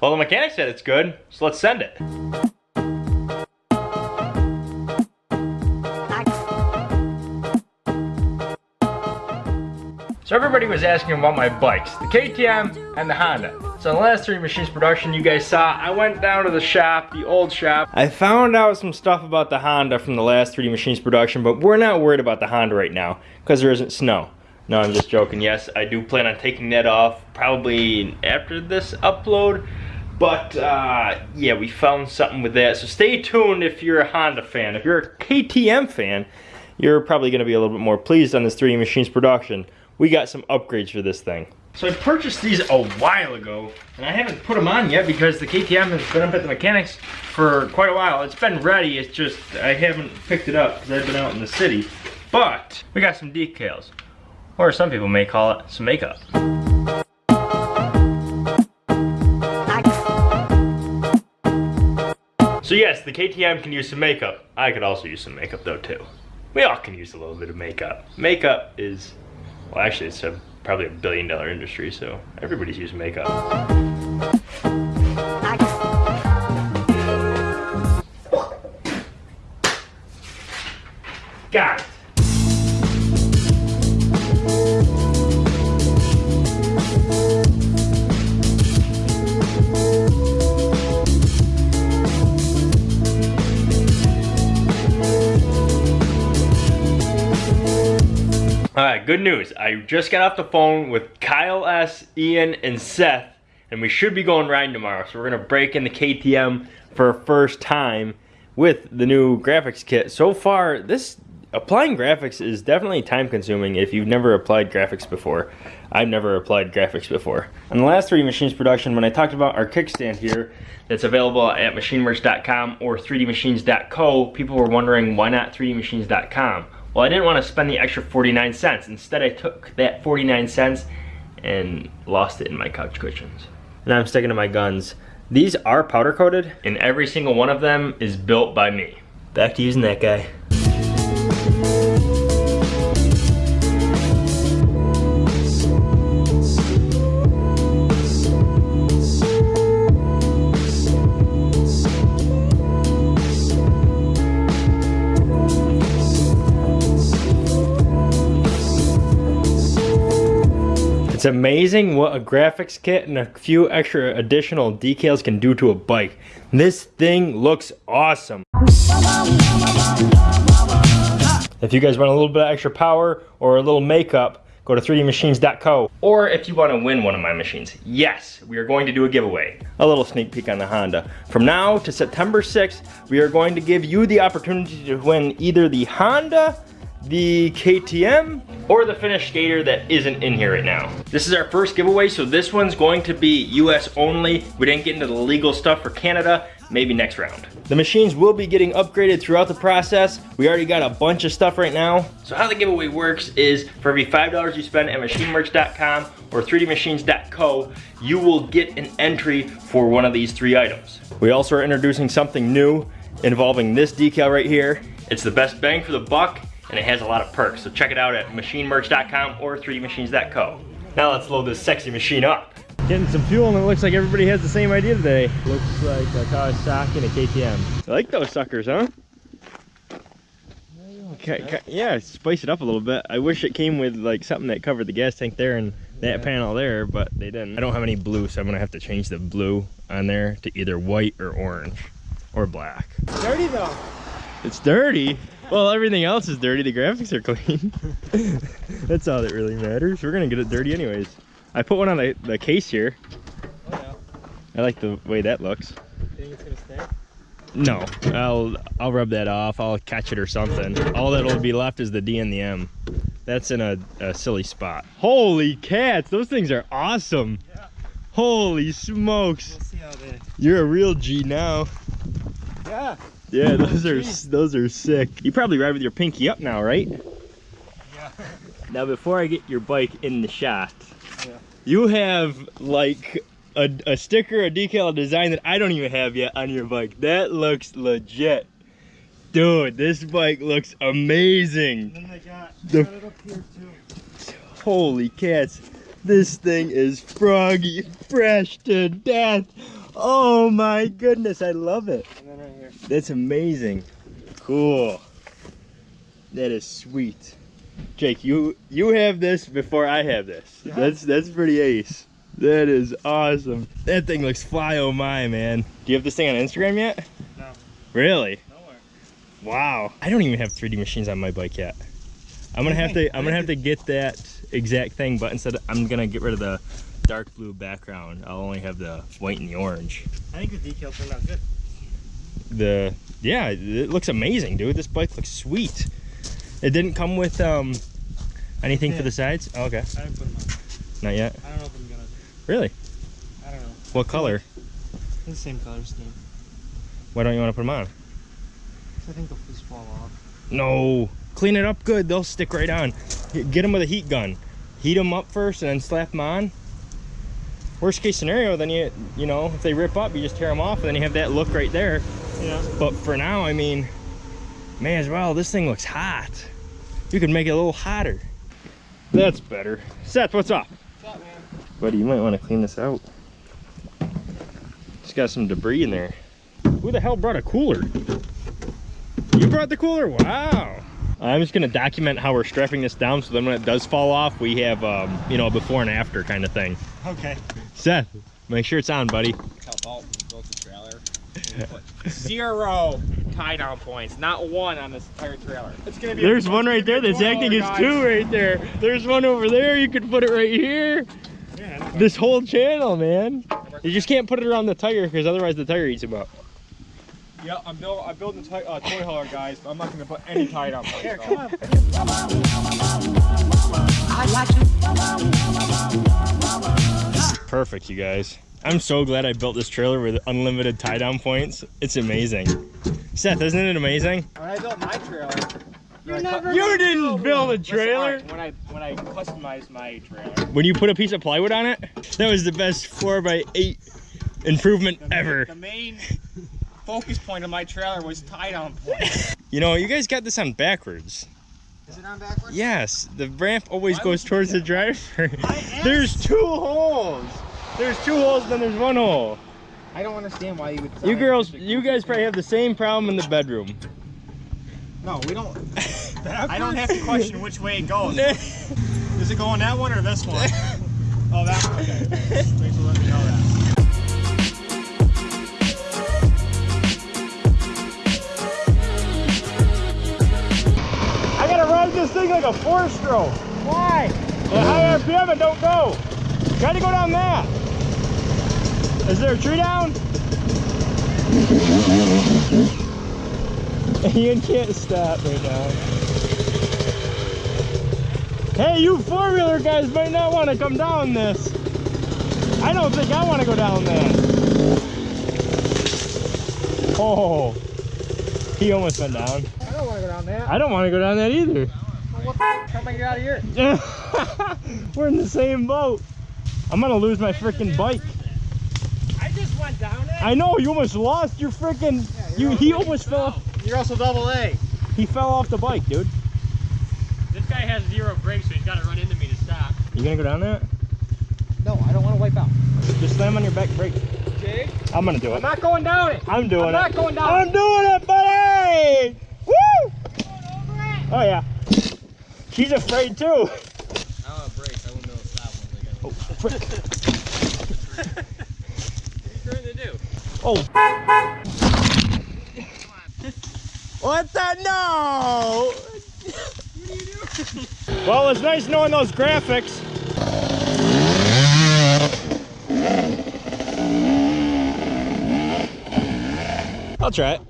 Well, the mechanic said it's good, so let's send it. So everybody was asking about my bikes, the KTM and the Honda. So in the last three machines production you guys saw, I went down to the shop, the old shop. I found out some stuff about the Honda from the last 3D Machines production, but we're not worried about the Honda right now because there isn't snow. No, I'm just joking. Yes, I do plan on taking that off probably after this upload. But uh, yeah, we found something with that. So stay tuned if you're a Honda fan. If you're a KTM fan, you're probably going to be a little bit more pleased on this 3D Machines production we got some upgrades for this thing. So I purchased these a while ago, and I haven't put them on yet because the KTM has been up at the mechanics for quite a while. It's been ready, it's just I haven't picked it up because I've been out in the city. But we got some decals, or some people may call it some makeup. So yes, the KTM can use some makeup. I could also use some makeup though too. We all can use a little bit of makeup. Makeup is well, actually, it's a, probably a billion dollar industry, so everybody's using makeup. Got it. Good news. I just got off the phone with Kyle S., Ian, and Seth, and we should be going riding tomorrow. So we're gonna break in the KTM for a first time with the new graphics kit. So far, this applying graphics is definitely time consuming if you've never applied graphics before. I've never applied graphics before. On the last 3D Machines production, when I talked about our kickstand here, that's available at machinemerch.com or 3dmachines.co, people were wondering why not 3dmachines.com? Well, I didn't want to spend the extra 49 cents. Instead, I took that 49 cents and lost it in my couch cushions. And I'm sticking to my guns. These are powder coated, and every single one of them is built by me. Back to using that guy. It's amazing what a graphics kit and a few extra additional decals can do to a bike. This thing looks awesome. If you guys want a little bit of extra power or a little makeup, go to 3dmachines.co. Or if you want to win one of my machines, yes, we are going to do a giveaway. A little sneak peek on the Honda. From now to September 6th, we are going to give you the opportunity to win either the Honda the KTM or the finished skater that isn't in here right now. This is our first giveaway, so this one's going to be US only. We didn't get into the legal stuff for Canada, maybe next round. The machines will be getting upgraded throughout the process. We already got a bunch of stuff right now. So how the giveaway works is for every $5 you spend at machinemerch.com or 3dmachines.co, you will get an entry for one of these three items. We also are introducing something new involving this decal right here. It's the best bang for the buck and it has a lot of perks. So check it out at machinemerch.com or 3dmachines.co. Now let's load this sexy machine up. Getting some fuel and it looks like everybody has the same idea today. Looks like a Kawasaki and a KTM. I like those suckers, huh? Okay, yeah, spice it up a little bit. I wish it came with like something that covered the gas tank there and that yeah. panel there, but they didn't. I don't have any blue, so I'm gonna have to change the blue on there to either white or orange or black. Dirty though. It's dirty. Well, everything else is dirty. The graphics are clean. That's all that really matters. We're gonna get it dirty anyways. I put one on the, the case here. Oh yeah. I like the way that looks. Think it's gonna stay? No, I'll I'll rub that off. I'll catch it or something. All that'll be left is the D and the M. That's in a, a silly spot. Holy cats, those things are awesome. Yeah. Holy smokes. We'll You're a real G now. Yeah. Yeah, those are those are sick. You probably ride with your pinky up now, right? Yeah. Now, before I get your bike in the shot, yeah. you have like a, a sticker, a decal, a design that I don't even have yet on your bike. That looks legit. Dude, this bike looks amazing. And then they got, they got it up here too. Holy cats. This thing is froggy fresh to death. Oh my goodness, I love it. And then right here. That's amazing. Cool. That is sweet. Jake, you you have this before I have this. Yeah. That's that's pretty ace. That is awesome. That thing looks fly oh my man. Do you have this thing on Instagram yet? No. Really? Nowhere. Wow. I don't even have 3D machines on my bike yet. I'm gonna have to I'm gonna have to get that exact thing, but instead I'm gonna get rid of the dark blue background. I'll only have the white and the orange. I think the decal turned out good. the yeah it looks amazing dude this bike looks sweet it didn't come with um anything for the sides oh, okay I haven't put them on. not yet I don't know if I'm gonna. really I don't know. what color the same color scheme. why don't you want to put them on I think they'll just fall off. no clean it up good they'll stick right on get them with a heat gun heat them up first and then slap them on worst case scenario then you you know if they rip up you just tear them off and then you have that look right there. Yeah. but for now i mean may as well this thing looks hot. You could make it a little hotter. That's better. Seth what's up? What's up, man? buddy you might want to clean this out. It's got some debris in there. Who the hell brought a cooler? You brought the cooler? Wow. I'm just going to document how we're strapping this down so then when it does fall off we have um you know a before and after kind of thing. Okay. Seth make sure it's on buddy how Dalton built the trailer. Zero tie down points, not one on this entire trailer. It's gonna be. There's one right there. That's Spoiler, acting as guys. two right there. There's one over there. You could put it right here. Yeah. This whole channel, man. You just can't put it around the tire because otherwise the tire eats them up. Yeah, I'm building. I'm building a uh, toy hauler, guys. But I'm not gonna put any tie down points. Here, at come all. on. Perfect, you guys. I'm so glad I built this trailer with unlimited tie down points. It's amazing. Seth, isn't it amazing? When I built my trailer, You never You didn't build a trailer. alright, when I when I customized my trailer, When you put a piece of plywood on it, that was the best four by eight improvement the ever. the main focus point of my trailer was tie down points. You know, you guys got this on backwards. Is it on backwards? Yes, the ramp always Why goes towards the driver. There's two holes. There's two holes, then there's one hole. I don't understand why you would. You girls, you guys probably have the same problem in the bedroom. No, we don't. I don't have to question which way it goes. Is it going that one or this one? oh, that one. Okay. Thanks for letting like a four stroke. Why? At high RPM, it don't go. Try to go down that. Is there a tree down? Ian can't stop right now. Hey, you four-wheeler guys might not want to come down this. I don't think I want to go down that. Oh, he almost went down. I don't want to go down there. I don't want to go down that either. What the f- How am I get out of here? We're in the same boat. I'm gonna lose my freaking bike. I just went down it. I know you almost lost your freaking. you're You he almost fell. Off, You're also double A. he fell off the bike, dude. This guy has zero brakes, so he's got to run into me to stop. You gonna go down that? No, I don't want to wipe out. Just slam on your back brake. Jake, I'm gonna do it. I'm not going down it. I'm doing I'm it. not going down. I'm doing it, buddy. Woo! Oh yeah. She's afraid too. I don't have brakes. I wouldn't be able to stop once I Oh, frick. Oh. What are you trying to do? Oh. What the no? well, it's nice knowing those graphics. I'll try it.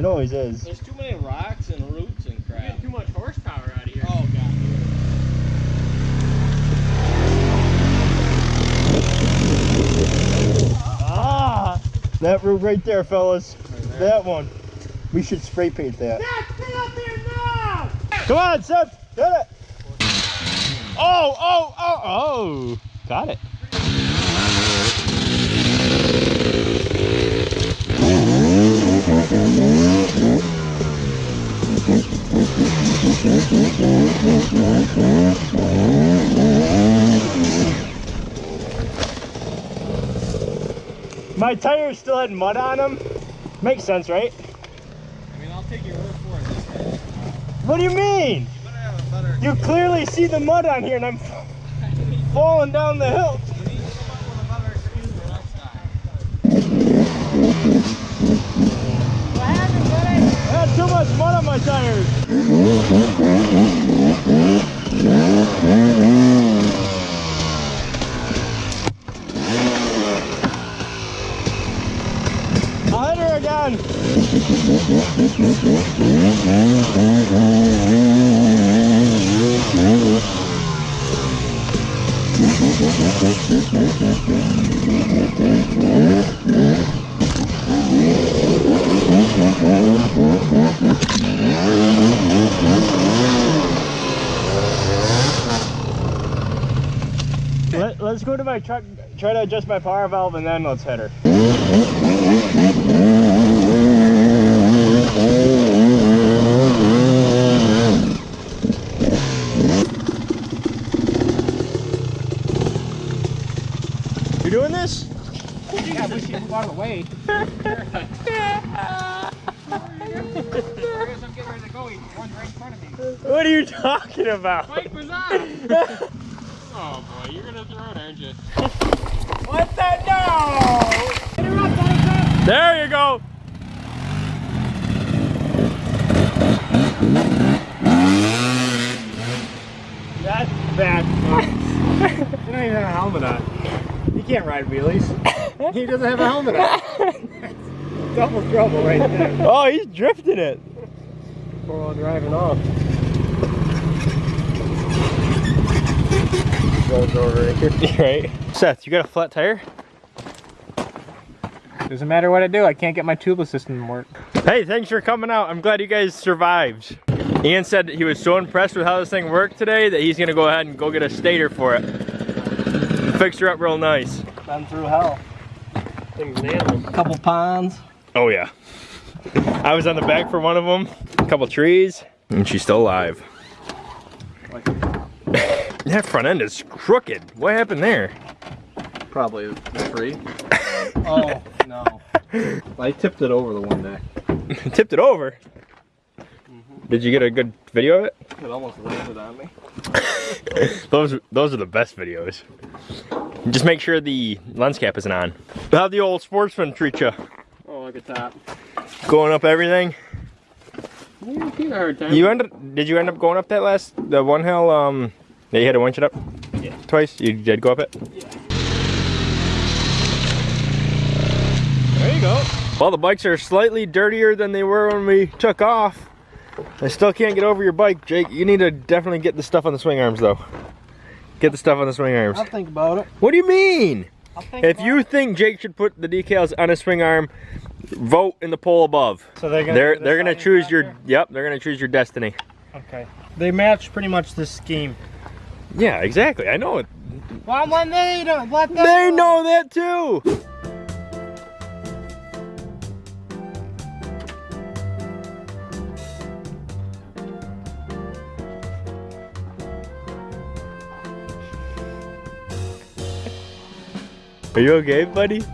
It always is. There's too many rocks and roots and crap. Too much horsepower out of here. Oh god. Ah! That root right there, fellas. That one. We should spray paint that. Stay up there now! Come on, Seth. Hit it. Oh, oh, oh, oh. Got it. My tires still had mud on them. Makes sense, right? I mean, I'll take your word for it. This. What do you mean? You have a better. You clearly see the mud on here and I'm falling down the hill. You need to come up with a better excuse for next time. What happened, buddy? I had too much mud on my tires. I'll hit her again. Let, let's go to my truck, try to adjust my power valve, and then let's hit her. You doing this? Yeah, I wish you move out of the way. I guess I'm getting ready to go. He's one right in front of me. What are you talking about? Mike was on. oh boy, you're gonna throw it, aren't you? What the no? There you go. That's bad. You don't even have a helmet on. You can't ride wheelies. He doesn't have a helmet on. Double trouble right there. Oh, he's drifting it. Four wheel driving off. Rolls over right right. Seth, you got a flat tire? Doesn't matter what I do, I can't get my tubeless system to work. Hey, thanks for coming out. I'm glad you guys survived. Ian said he was so impressed with how this thing worked today that he's gonna go ahead and go get a stator for it. Fix her up real nice. Been through hell. Things nailed. A couple ponds. Oh yeah. I was on the back for one of them, a couple trees, and she's still alive. that front end is crooked. What happened there? Probably free. Oh no. I tipped it over the one day. Tipped it over. Mm-hmm. Did you get a good video of it? It almost landed on me. Those those are the best videos. Just make sure the lens cap isn't on. How'd the old sportsman treat you? Oh, look at that. Going up everything? You a hard time. You did you end up going up that last, the one hill, um, that you had to winch it up? Yeah. Twice? You did go up it? There you go. Well, the bikes are slightly dirtier than they were when we took off. I still can't get over your bike, Jake. You need to definitely get the stuff on the swing arms, though. Get the stuff on the swing arms. I'll think about it. What do you mean? I'll think If you it. think Jake should put the decals on his swing arm, vote in the poll above. So they're gonna. They're they're gonna choose your there? yep. They're gonna choose your destiny. Okay. They match pretty much this scheme. Yeah, exactly. I know it. Well, they. Let them They know that too. Are you okay, buddy?